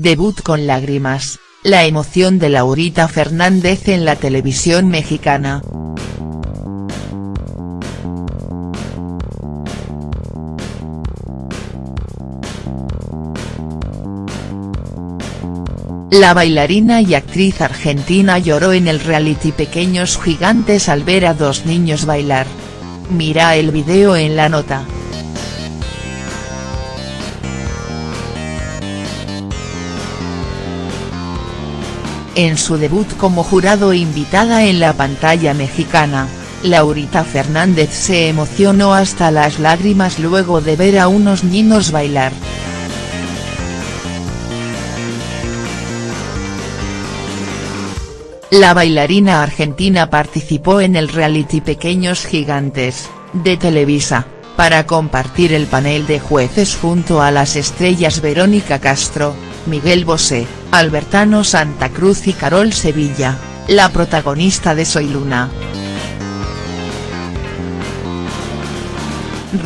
debut con lágrimas, la emoción de Laurita Fernández en la televisión mexicana. La bailarina y actriz argentina lloró en el reality Pequeños Gigantes al ver a dos niños bailar. Mira el video en la nota. En su debut como jurado invitada en la pantalla mexicana, Laurita Fernández se emocionó hasta las lágrimas luego de ver a unos niños bailar. La bailarina argentina participó en el reality Pequeños Gigantes, de Televisa, para compartir el panel de jueces junto a las estrellas Verónica Castro, Miguel Bosé, Albertano Santa Cruz y Carol Sevilla, la protagonista de Soy Luna.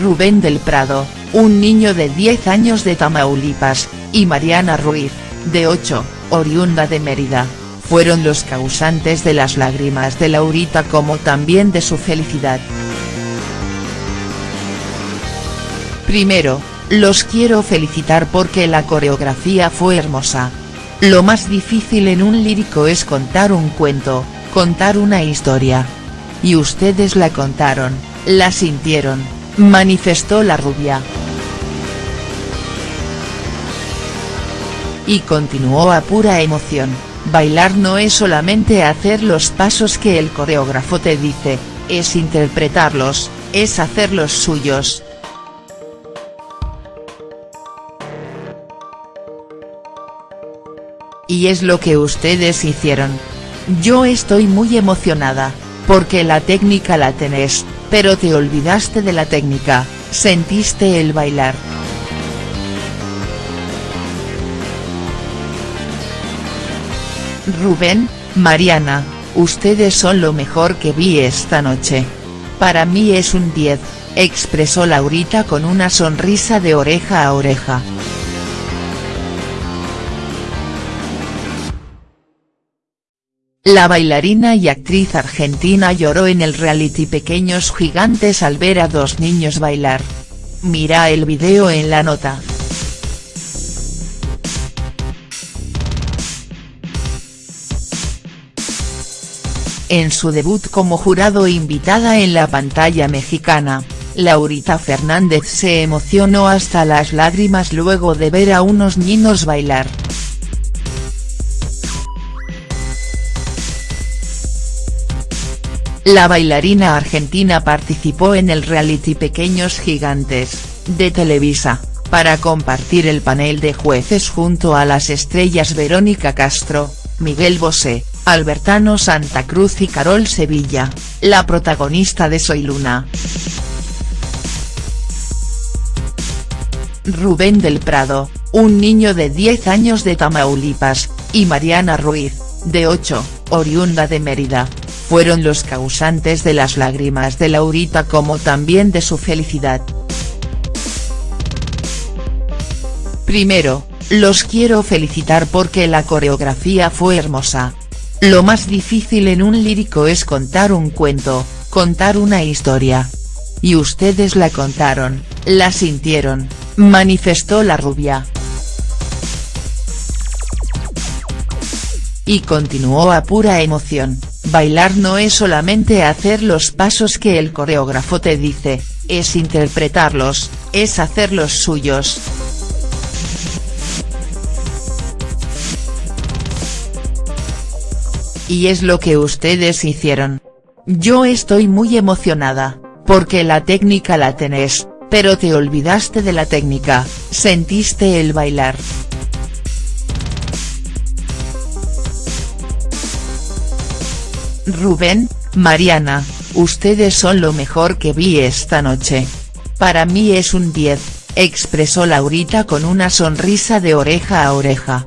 Rubén del Prado, un niño de 10 años de Tamaulipas, y Mariana Ruiz, de 8, oriunda de Mérida fueron los causantes de las lágrimas de Laurita como también de su felicidad. Primero, los quiero felicitar porque la coreografía fue hermosa. Lo más difícil en un lírico es contar un cuento, contar una historia. Y ustedes la contaron, la sintieron, manifestó la rubia. Y continuó a pura emoción. Bailar no es solamente hacer los pasos que el coreógrafo te dice, es interpretarlos, es hacerlos suyos. Y es lo que ustedes hicieron. Yo estoy muy emocionada, porque la técnica la tenés, pero te olvidaste de la técnica, sentiste el bailar. Rubén, Mariana, ustedes son lo mejor que vi esta noche. Para mí es un 10, expresó Laurita con una sonrisa de oreja a oreja. La bailarina y actriz argentina lloró en el reality Pequeños Gigantes al ver a dos niños bailar. Mira el video en la nota. En su debut como jurado invitada en la pantalla mexicana, Laurita Fernández se emocionó hasta las lágrimas luego de ver a unos niños bailar. La bailarina argentina participó en el reality Pequeños Gigantes, de Televisa, para compartir el panel de jueces junto a las estrellas Verónica Castro, Miguel Bosé, Albertano Santa Cruz y Carol Sevilla, la protagonista de Soy Luna. Rubén del Prado, un niño de 10 años de Tamaulipas, y Mariana Ruiz, de 8, oriunda de Mérida, fueron los causantes de las lágrimas de Laurita como también de su felicidad. Primero, los quiero felicitar porque la coreografía fue hermosa. Lo más difícil en un lírico es contar un cuento, contar una historia. Y ustedes la contaron, la sintieron, manifestó la rubia. Y continuó a pura emoción, bailar no es solamente hacer los pasos que el coreógrafo te dice, es interpretarlos, es hacerlos suyos. Y es lo que ustedes hicieron. Yo estoy muy emocionada, porque la técnica la tenés, pero te olvidaste de la técnica, sentiste el bailar. Rubén, Mariana, ustedes son lo mejor que vi esta noche. Para mí es un 10, expresó Laurita con una sonrisa de oreja a oreja.